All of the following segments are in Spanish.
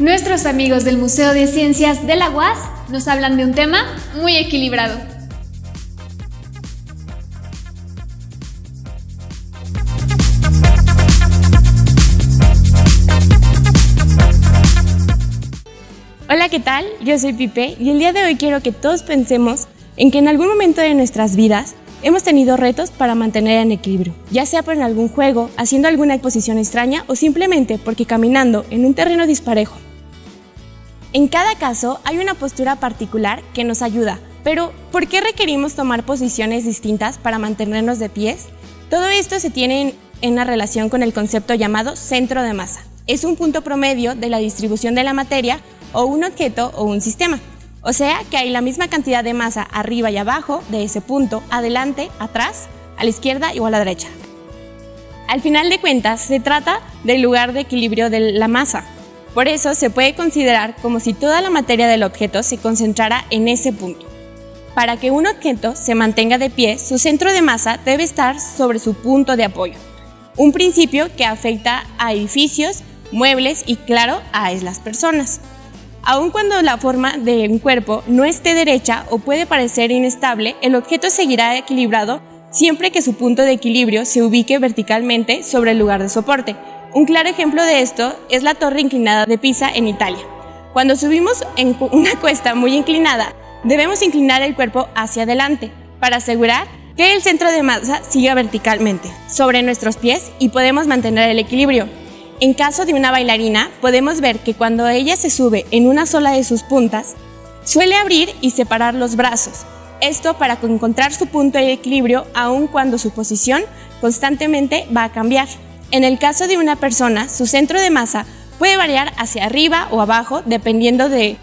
Nuestros amigos del Museo de Ciencias de la UAS nos hablan de un tema muy equilibrado. Hola, ¿qué tal? Yo soy Pipe y el día de hoy quiero que todos pensemos en que en algún momento de nuestras vidas hemos tenido retos para mantener en equilibrio, ya sea por algún juego, haciendo alguna exposición extraña o simplemente porque caminando en un terreno disparejo en cada caso hay una postura particular que nos ayuda, pero ¿por qué requerimos tomar posiciones distintas para mantenernos de pies? Todo esto se tiene en una relación con el concepto llamado centro de masa. Es un punto promedio de la distribución de la materia o un objeto o un sistema. O sea que hay la misma cantidad de masa arriba y abajo de ese punto, adelante, atrás, a la izquierda o a la derecha. Al final de cuentas, se trata del lugar de equilibrio de la masa, por eso se puede considerar como si toda la materia del objeto se concentrara en ese punto. Para que un objeto se mantenga de pie, su centro de masa debe estar sobre su punto de apoyo, un principio que afecta a edificios, muebles y, claro, a las personas. Aun cuando la forma de un cuerpo no esté derecha o puede parecer inestable, el objeto seguirá equilibrado siempre que su punto de equilibrio se ubique verticalmente sobre el lugar de soporte, un claro ejemplo de esto es la torre inclinada de Pisa en Italia. Cuando subimos en una cuesta muy inclinada, debemos inclinar el cuerpo hacia adelante para asegurar que el centro de masa siga verticalmente sobre nuestros pies y podemos mantener el equilibrio. En caso de una bailarina, podemos ver que cuando ella se sube en una sola de sus puntas, suele abrir y separar los brazos. Esto para encontrar su punto de equilibrio aun cuando su posición constantemente va a cambiar. En el caso de una persona, su centro de masa puede variar hacia arriba o abajo dependiendo de,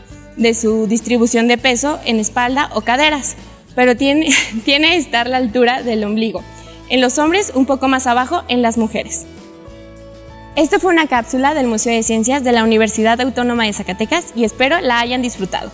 su distribución de peso en espalda o caderas, pero tiene, tiene que estar la altura del ombligo. En los hombres, un poco más abajo en las mujeres. Esto fue una cápsula del Museo de Ciencias de la Universidad Autónoma de Zacatecas y espero la hayan disfrutado.